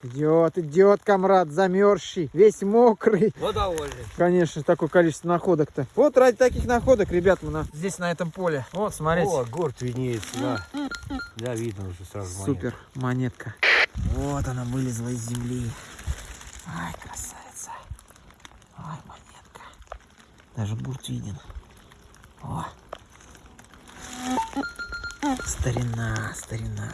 Идет, идет, комрад, замерзший, весь мокрый. Вот довольный. Конечно, такое количество находок-то. Вот ради таких находок, ребят, мы на... здесь на этом поле. Вот, смотрите. О, горд виднеется, да. Да, видно уже сразу. Супер, монетка. Вот она вылезла из земли. Ай, красавица. Ай, монетка. Даже бурт виден. О. Старина, старина.